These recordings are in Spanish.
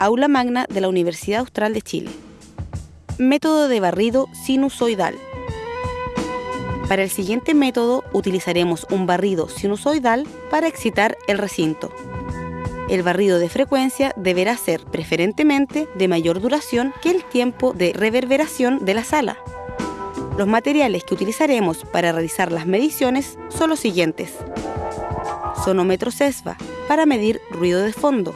aula magna de la Universidad Austral de Chile. Método de barrido sinusoidal. Para el siguiente método utilizaremos un barrido sinusoidal para excitar el recinto. El barrido de frecuencia deberá ser preferentemente de mayor duración que el tiempo de reverberación de la sala. Los materiales que utilizaremos para realizar las mediciones son los siguientes. Sonómetro CESVA para medir ruido de fondo.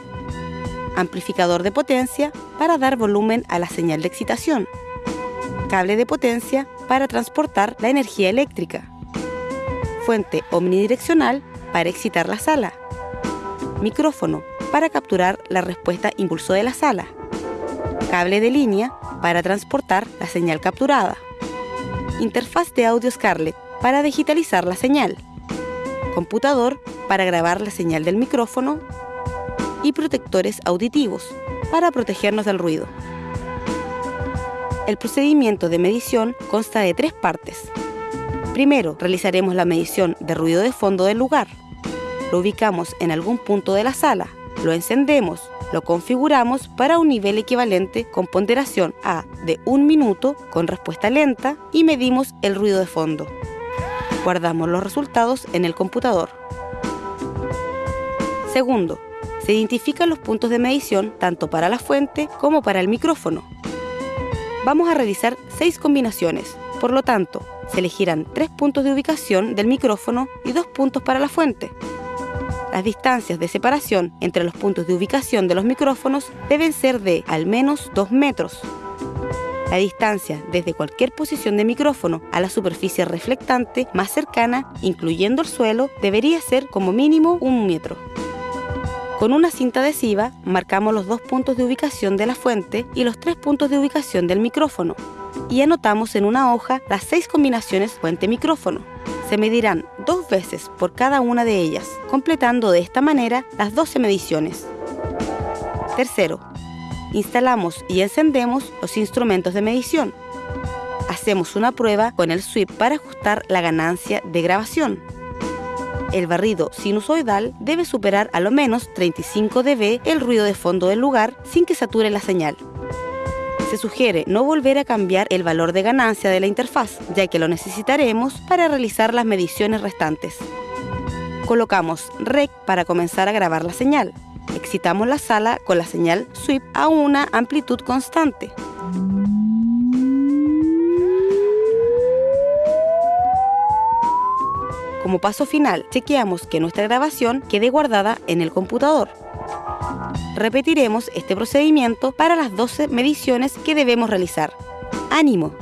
Amplificador de potencia para dar volumen a la señal de excitación. Cable de potencia para transportar la energía eléctrica. Fuente omnidireccional para excitar la sala. Micrófono para capturar la respuesta impulso de la sala. Cable de línea para transportar la señal capturada. Interfaz de audio Scarlett para digitalizar la señal. Computador para grabar la señal del micrófono. Y protectores auditivos para protegernos del ruido. El procedimiento de medición consta de tres partes. Primero, realizaremos la medición de ruido de fondo del lugar. Lo ubicamos en algún punto de la sala, lo encendemos, lo configuramos para un nivel equivalente con ponderación A de un minuto con respuesta lenta y medimos el ruido de fondo. Guardamos los resultados en el computador. Segundo, se identifican los puntos de medición tanto para la fuente como para el micrófono vamos a realizar seis combinaciones. Por lo tanto, se elegirán tres puntos de ubicación del micrófono y dos puntos para la fuente. Las distancias de separación entre los puntos de ubicación de los micrófonos deben ser de al menos 2 metros. La distancia desde cualquier posición de micrófono a la superficie reflectante más cercana, incluyendo el suelo, debería ser como mínimo un metro. Con una cinta adhesiva marcamos los dos puntos de ubicación de la fuente y los tres puntos de ubicación del micrófono y anotamos en una hoja las seis combinaciones fuente-micrófono. Se medirán dos veces por cada una de ellas, completando de esta manera las 12 mediciones. Tercero, instalamos y encendemos los instrumentos de medición. Hacemos una prueba con el sweep para ajustar la ganancia de grabación el barrido sinusoidal debe superar a lo menos 35 dB el ruido de fondo del lugar sin que sature la señal. Se sugiere no volver a cambiar el valor de ganancia de la interfaz, ya que lo necesitaremos para realizar las mediciones restantes. Colocamos REC para comenzar a grabar la señal. Excitamos la sala con la señal SWIP a una amplitud constante. Como paso final, chequeamos que nuestra grabación quede guardada en el computador. Repetiremos este procedimiento para las 12 mediciones que debemos realizar. ¡Ánimo!